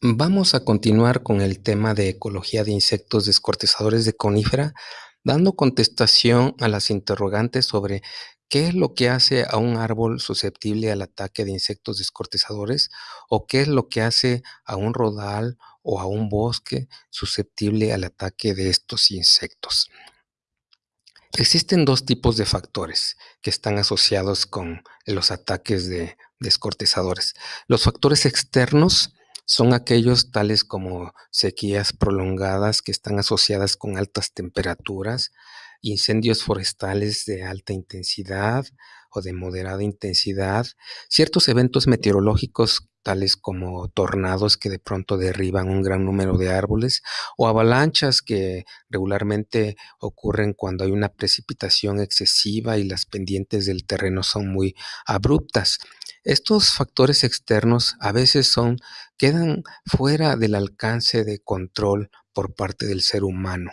Vamos a continuar con el tema de ecología de insectos descortezadores de conífera, dando contestación a las interrogantes sobre qué es lo que hace a un árbol susceptible al ataque de insectos descortezadores o qué es lo que hace a un rodal o a un bosque susceptible al ataque de estos insectos. Existen dos tipos de factores que están asociados con los ataques de descortezadores. Los factores externos son aquellos tales como sequías prolongadas que están asociadas con altas temperaturas, incendios forestales de alta intensidad o de moderada intensidad, ciertos eventos meteorológicos tales como tornados que de pronto derriban un gran número de árboles o avalanchas que regularmente ocurren cuando hay una precipitación excesiva y las pendientes del terreno son muy abruptas. Estos factores externos a veces son quedan fuera del alcance de control por parte del ser humano.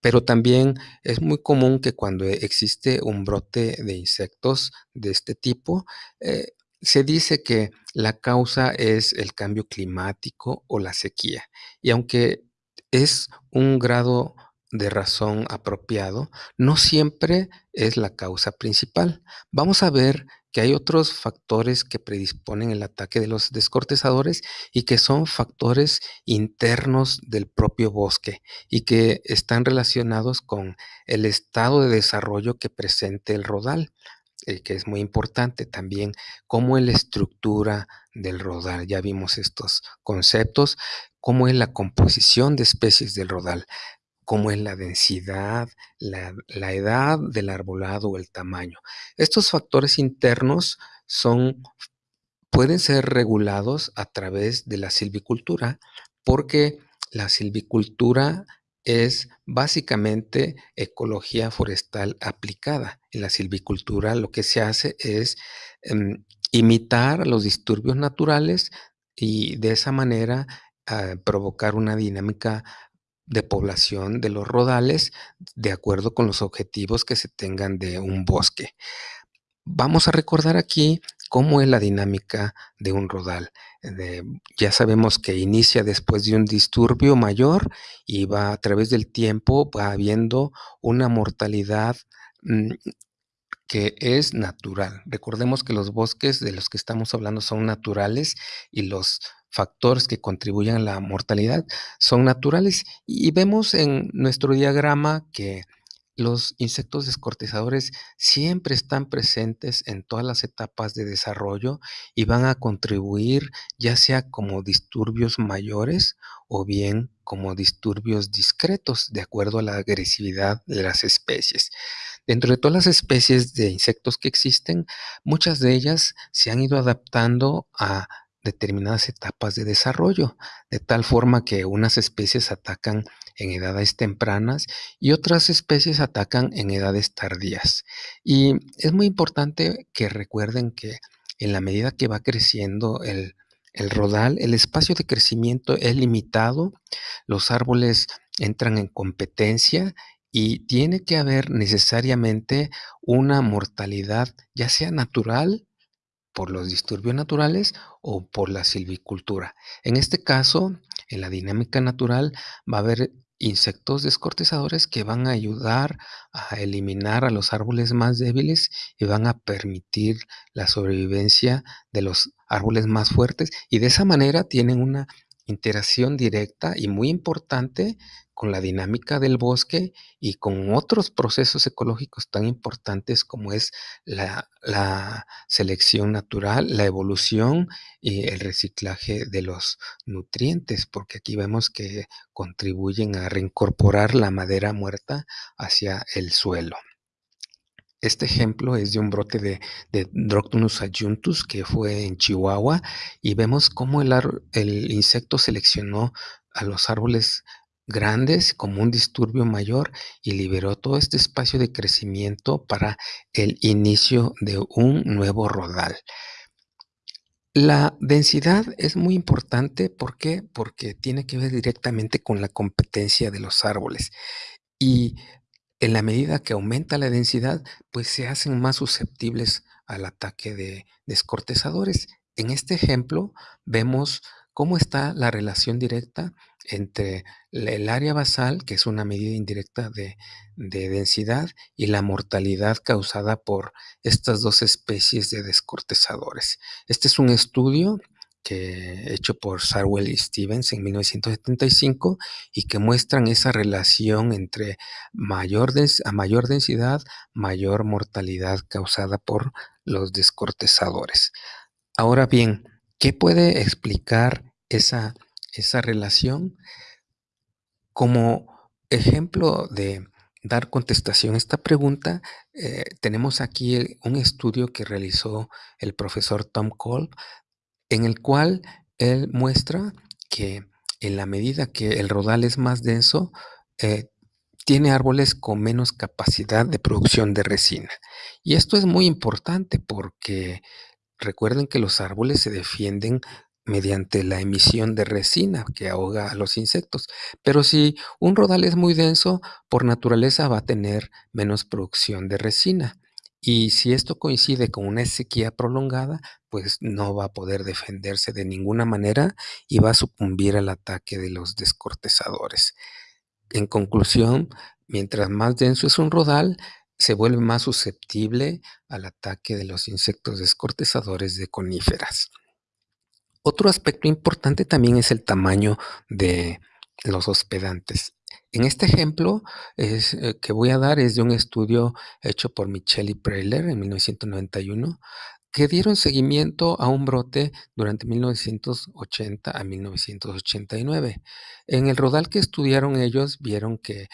Pero también es muy común que cuando existe un brote de insectos de este tipo, eh, se dice que la causa es el cambio climático o la sequía. Y aunque es un grado de razón apropiado, no siempre es la causa principal. Vamos a ver que hay otros factores que predisponen el ataque de los descortezadores y que son factores internos del propio bosque y que están relacionados con el estado de desarrollo que presente el rodal. Eh, que es muy importante también, cómo es la estructura del rodal. Ya vimos estos conceptos, cómo es la composición de especies del rodal, cómo es la densidad, la, la edad del arbolado o el tamaño. Estos factores internos son, pueden ser regulados a través de la silvicultura porque la silvicultura es básicamente ecología forestal aplicada. En la silvicultura lo que se hace es em, imitar los disturbios naturales y de esa manera ah, provocar una dinámica de población de los rodales de acuerdo con los objetivos que se tengan de un bosque. Vamos a recordar aquí cómo es la dinámica de un rodal. ya sabemos que inicia después de un disturbio mayor y va a través del tiempo, va habiendo una mortalidad mm, que es natural. Recordemos que los bosques de los que estamos hablando son naturales y los factores que contribuyen a la mortalidad son naturales. Y vemos en nuestro diagrama que los insectos descortezadores siempre están presentes en todas las etapas de desarrollo y van a contribuir ya sea como disturbios mayores o bien como disturbios discretos de acuerdo a la agresividad de las especies. Dentro de todas las especies de insectos que existen, muchas de ellas se han ido adaptando a determinadas etapas de desarrollo, de tal forma que unas especies atacan en edades tempranas y otras especies atacan en edades tardías. Y es muy importante que recuerden que en la medida que va creciendo el, rodal, el espacio de crecimiento es limitado, los árboles entran en competencia y tiene que haber necesariamente una mortalidad, ya sea natural por los disturbios naturales o por la silvicultura. En este caso, en la dinámica natural va a haber insectos descortezadores que van a ayudar a eliminar a los árboles más débiles y van a permitir la sobrevivencia de los árboles más fuertes y de esa manera tienen una interacción directa y muy importante con la dinámica del bosque y con otros procesos ecológicos tan importantes como es la, selección natural, la evolución y el reciclaje de los nutrientes, porque aquí vemos que contribuyen a reincorporar la madera muerta hacia el suelo. Este ejemplo es de un brote de, Droctonus adjuntus que fue en Chihuahua y vemos cómo el, el insecto seleccionó a los árboles grandes como un disturbio mayor y liberó todo este espacio de crecimiento para el inicio de un nuevo rodal. La densidad es muy importante, ¿por qué? Porque tiene que ver directamente con la competencia de los árboles. Y en la medida que aumenta la densidad, pues se hacen más susceptibles al ataque de descortezadores. En este ejemplo vemos cómo está la relación directa entre el área basal, que es una medida indirecta de, de densidad, y la mortalidad causada por estas dos especies de descortezadores. Este es un estudio hecho por Sarwell y Stevens en 1975 y que muestran esa relación entre mayor a mayor densidad, mayor mortalidad causada por los descortezadores. Ahora bien, ¿qué puede explicar esa, esa relación? Como ejemplo de dar contestación a esta pregunta, eh, tenemos aquí un estudio que realizó el profesor Tom Kolb en el cual él muestra que en la medida que el rodal es más denso, eh, tiene árboles con menos capacidad de producción de resina. Y esto es muy importante porque recuerden que los árboles se defienden mediante la emisión de resina que ahoga a los insectos. Pero si un rodal es muy denso, por naturaleza va a tener menos producción de resina. Y si esto coincide con una sequía prolongada, pues no va a poder defenderse de ninguna manera y va a sucumbir al ataque de los descortezadores. En conclusión, mientras más denso es un rodal, se vuelve más susceptible al ataque de los insectos descortezadores de coníferas. Otro aspecto importante también es el tamaño de los hospedantes. En este ejemplo eh, que voy a dar es de un estudio hecho por Michelle y Preyler en 1991, que dieron seguimiento a un brote durante 1980 a 1989. En el rodal que estudiaron ellos vieron que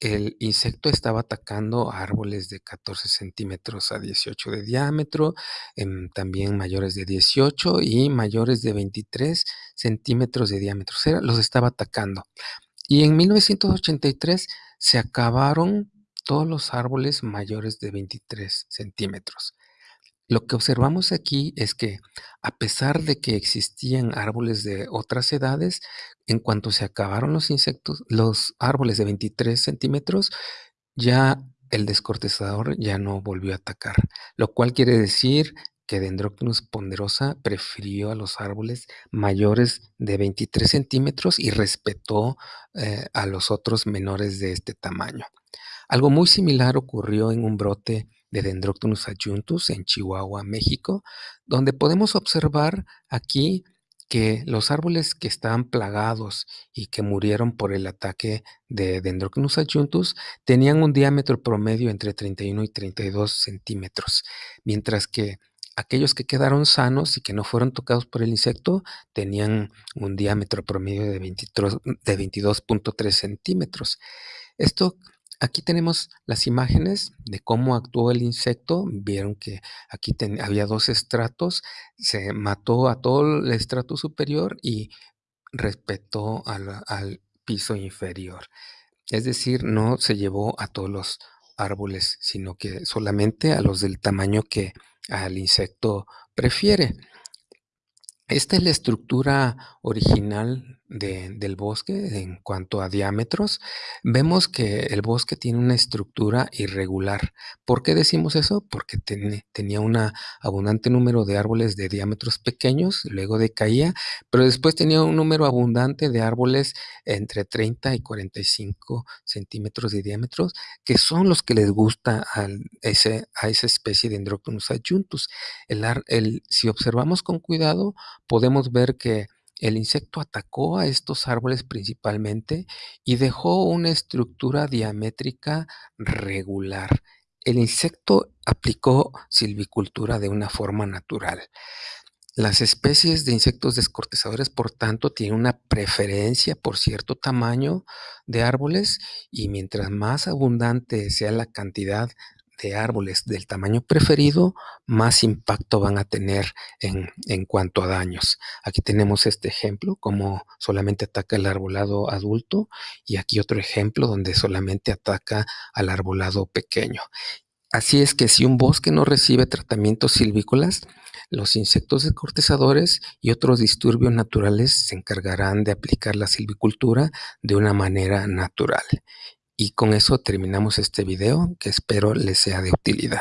el insecto estaba atacando árboles de 14 centímetros a 18 de diámetro, em, también mayores de 18 y mayores de 23 centímetros de diámetro. O sea, los estaba atacando. Y en 1983 se acabaron todos los árboles mayores de 23 centímetros. Lo que observamos aquí es que a pesar de que existían árboles de otras edades, en cuanto se acabaron los insectos, los árboles de 23 centímetros, ya el descortezador ya no volvió a atacar, lo cual quiere decir que Dendroctonus ponderosa prefirió a los árboles mayores de 23 centímetros y respetó eh, a los otros menores de este tamaño. Algo muy similar ocurrió en un brote de Dendroctonus adjuntus en Chihuahua, México, donde podemos observar aquí que los árboles que estaban plagados y que murieron por el ataque de Dendroctonus adjuntus tenían un diámetro promedio entre 31 y 32 centímetros, mientras que aquellos que quedaron sanos y que no fueron tocados por el insecto tenían un diámetro promedio de 22.3 centímetros. Esto Aquí tenemos las imágenes de cómo actuó el insecto. Vieron que aquí había dos estratos. Se mató a todo el estrato superior y respetó al, al piso inferior. Es decir, no se llevó a todos los árboles, sino que solamente a los del tamaño que al insecto prefiere. Esta es la estructura original del bosque en cuanto a diámetros. Vemos que el bosque tiene una estructura irregular. ¿Por qué decimos eso? Porque tenía un abundante número de árboles de diámetros pequeños, luego decaía, pero después tenía un número abundante de árboles entre 30 y 45 centímetros de diámetros, que son los que les gusta a, ese, a esa especie de Dendroctonus adjuntus. El, si observamos con cuidado, podemos ver que el insecto atacó a estos árboles principalmente y dejó una estructura diamétrica regular. El insecto aplicó silvicultura de una forma natural. Las especies de insectos descortezadores, por tanto, tienen una preferencia por cierto tamaño de árboles y mientras más abundante sea la cantidad de árboles del tamaño preferido, más impacto van a tener en, en, cuanto a daños. Aquí tenemos este ejemplo, como solamente ataca el arbolado adulto, y aquí otro ejemplo donde solamente ataca al arbolado pequeño. Así es que si un bosque no recibe tratamientos silvícolas, los insectos descortezadores y otros disturbios naturales se encargarán de aplicar la silvicultura de una manera natural. Y con eso terminamos este video que espero les sea de utilidad.